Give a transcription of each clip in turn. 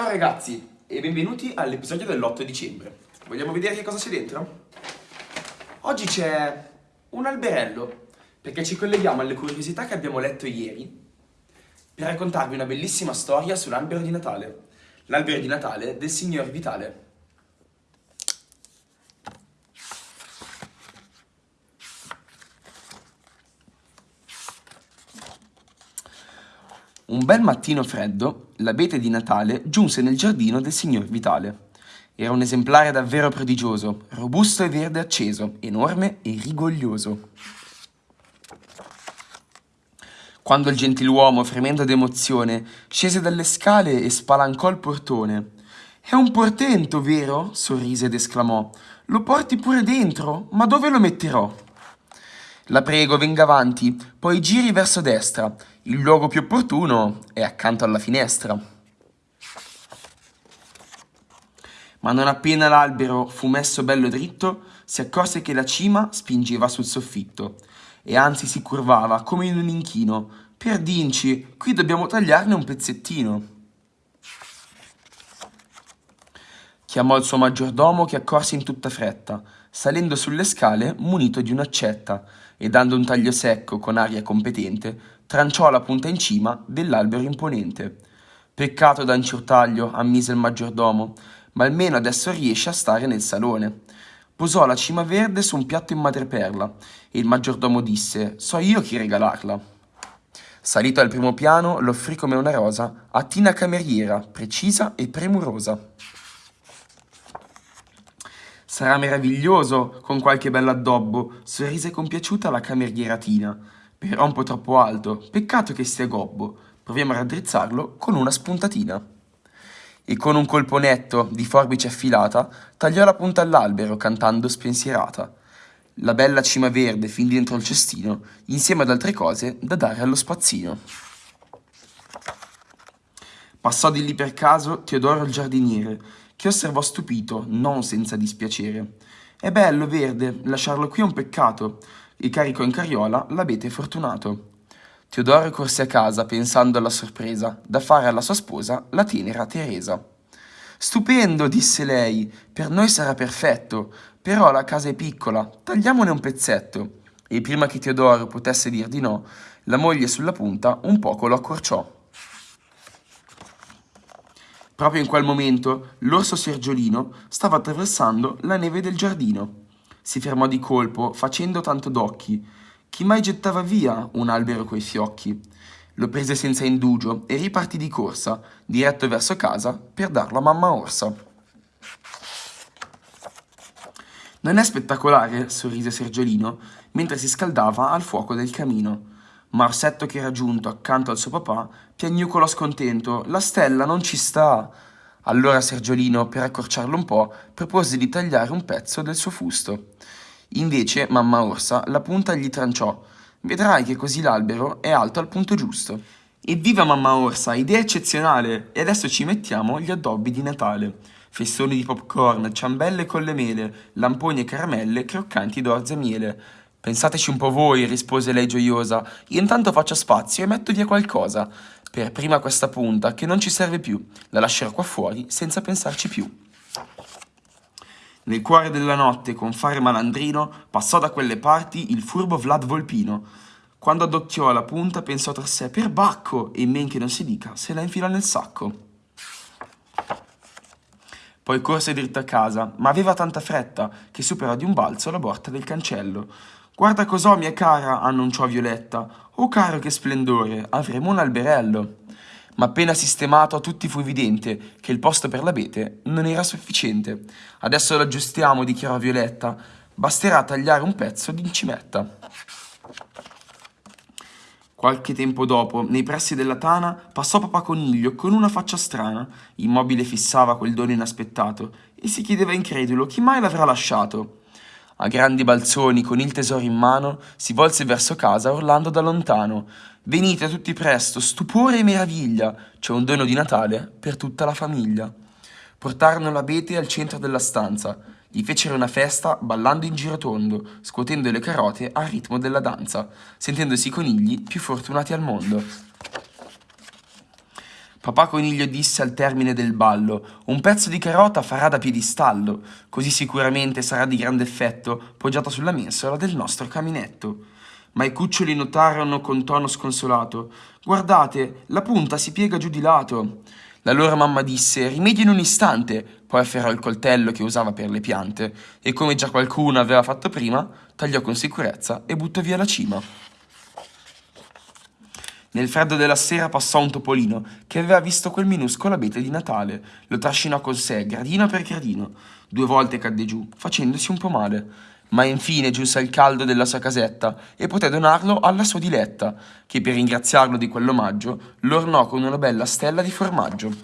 Ciao ragazzi e benvenuti all'episodio dell'8 dicembre. Vogliamo vedere che cosa c'è dentro? Oggi c'è un alberello, perché ci colleghiamo alle curiosità che abbiamo letto ieri per raccontarvi una bellissima storia sull'albero di Natale. L'albero di Natale del signor Vitale. Un bel mattino freddo, l'abete di Natale giunse nel giardino del signor Vitale. Era un esemplare davvero prodigioso, robusto e verde acceso, enorme e rigoglioso. Quando il gentiluomo, fremendo d'emozione, scese dalle scale e spalancò il portone. È un portento, vero? sorrise ed esclamò. Lo porti pure dentro? Ma dove lo metterò? La prego, venga avanti, poi giri verso destra. Il luogo più opportuno è accanto alla finestra. Ma non appena l'albero fu messo bello dritto, si accorse che la cima spingeva sul soffitto e anzi si curvava come in un inchino. Per dinci, qui dobbiamo tagliarne un pezzettino. Chiamò il suo maggiordomo che accorse in tutta fretta, salendo sulle scale munito di un'accetta e dando un taglio secco con aria competente, tranciò la punta in cima dell'albero imponente. Peccato da taglio, ammise il maggiordomo, ma almeno adesso riesce a stare nel salone. Posò la cima verde su un piatto in madreperla e il maggiordomo disse «So io chi regalarla». Salito al primo piano, l'offrì come una rosa a Tina cameriera, precisa e premurosa. Sarà meraviglioso con qualche bell'addobbo, sorrise compiaciuta la cameriera Tina. Però un po' troppo alto, peccato che sia gobbo. Proviamo a raddrizzarlo con una spuntatina. E con un colpo netto, di forbice affilata, tagliò la punta all'albero, cantando spensierata. La bella cima verde fin dentro il cestino, insieme ad altre cose da dare allo spazzino. Passò di lì per caso Teodoro il giardiniere, che osservò stupito, non senza dispiacere. È bello, verde, lasciarlo qui è un peccato, e caricò in carriola l'abete fortunato. Teodoro corse a casa pensando alla sorpresa da fare alla sua sposa, la tenera Teresa. Stupendo, disse lei, per noi sarà perfetto, però la casa è piccola, tagliamone un pezzetto. E prima che Teodoro potesse dir di no, la moglie sulla punta un poco lo accorciò. Proprio in quel momento l'orso Sergiolino stava attraversando la neve del giardino. Si fermò di colpo, facendo tanto d'occhi. Chi mai gettava via un albero coi fiocchi? Lo prese senza indugio e ripartì di corsa, diretto verso casa, per darlo a mamma orsa. Non è spettacolare? sorrise Sergiolino, mentre si scaldava al fuoco del camino. Ma Orsetto che era giunto accanto al suo papà piagnucolò scontento. La stella non ci sta. Allora Sergiolino, per accorciarlo un po', propose di tagliare un pezzo del suo fusto. Invece mamma Orsa la punta gli tranciò. Vedrai che così l'albero è alto al punto giusto. Evviva mamma Orsa, idea eccezionale! E adesso ci mettiamo gli addobbi di Natale. Festoni di popcorn, ciambelle con le mele, lamponi e caramelle croccanti d'orzo e miele. Pensateci un po' voi, rispose lei gioiosa. Io intanto faccio spazio e metto via qualcosa. Per prima questa punta, che non ci serve più. La lascerò qua fuori, senza pensarci più. Nel cuore della notte, con fare malandrino, passò da quelle parti il furbo Vlad Volpino. Quando addocchiò la punta, pensò tra sé, per bacco, e men che non si dica, se la infilò nel sacco. Poi corse dritto a casa, ma aveva tanta fretta che superò di un balzo la porta del cancello. Guarda cos'ho, mia cara, annunciò Violetta. Oh caro, che splendore, avremo un alberello. Ma appena sistemato a tutti fu evidente che il posto per l'abete non era sufficiente. Adesso lo aggiustiamo, dichiarò Violetta. Basterà tagliare un pezzo di cimetta. Qualche tempo dopo, nei pressi della tana, passò Papà Coniglio con una faccia strana. Immobile fissava quel dono inaspettato e si chiedeva incredulo chi mai l'avrà lasciato. A grandi balzoni, con il tesoro in mano, si volse verso casa urlando da lontano. Venite tutti presto, stupore e meraviglia, c'è un dono di Natale per tutta la famiglia. Portarono l'abete al centro della stanza, gli fecero una festa ballando in girotondo, scuotendo le carote al ritmo della danza, sentendosi i conigli più fortunati al mondo. Papà Coniglio disse al termine del ballo, un pezzo di carota farà da piedistallo, così sicuramente sarà di grande effetto poggiata sulla mensola del nostro caminetto. Ma i cuccioli notarono con tono sconsolato, guardate, la punta si piega giù di lato. La loro mamma disse, rimedio in un istante, poi afferrò il coltello che usava per le piante e come già qualcuno aveva fatto prima, tagliò con sicurezza e buttò via la cima. Nel freddo della sera passò un topolino che aveva visto quel minuscolo abete di Natale. Lo trascinò con sé, gradino per gradino. Due volte cadde giù, facendosi un po' male. Ma infine giunse al caldo della sua casetta e poté donarlo alla sua diletta, che per ringraziarlo di quell'omaggio lo ornò con una bella stella di formaggio.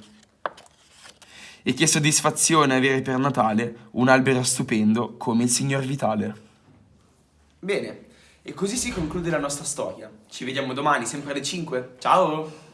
E che soddisfazione avere per Natale un albero stupendo come il signor Vitale. Bene, e così si conclude la nostra storia. Ci vediamo domani, sempre alle 5. Ciao!